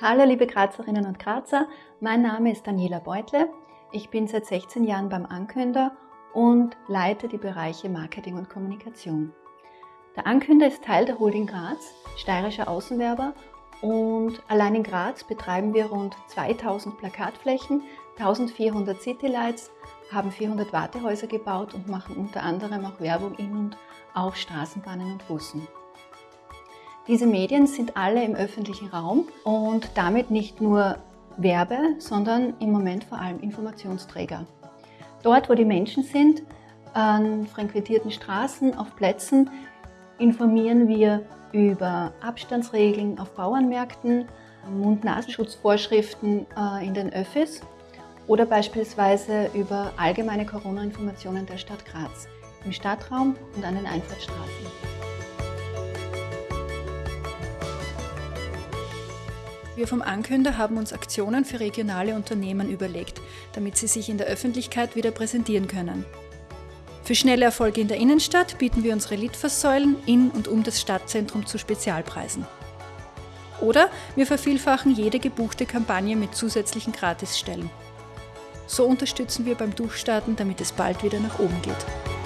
Hallo liebe Grazerinnen und Grazer, mein Name ist Daniela Beutle. Ich bin seit 16 Jahren beim Ankünder und leite die Bereiche Marketing und Kommunikation. Der Ankünder ist Teil der Holding Graz, steirischer Außenwerber und allein in Graz betreiben wir rund 2000 Plakatflächen, 1400 Citylights, haben 400 Wartehäuser gebaut und machen unter anderem auch Werbung in und auf Straßenbahnen und Bussen. Diese Medien sind alle im öffentlichen Raum und damit nicht nur Werbe, sondern im Moment vor allem Informationsträger. Dort, wo die Menschen sind, an frequentierten Straßen, auf Plätzen, informieren wir über Abstandsregeln auf Bauernmärkten, Mund-Nasenschutzvorschriften äh, in den Öffis oder beispielsweise über allgemeine Corona-Informationen der Stadt Graz im Stadtraum und an den Einfahrtsstraßen. Wir vom Ankünder haben uns Aktionen für regionale Unternehmen überlegt, damit sie sich in der Öffentlichkeit wieder präsentieren können. Für schnelle Erfolge in der Innenstadt bieten wir unsere Litfaßsäulen in und um das Stadtzentrum zu Spezialpreisen. Oder wir vervielfachen jede gebuchte Kampagne mit zusätzlichen Gratisstellen. So unterstützen wir beim Durchstarten, damit es bald wieder nach oben geht.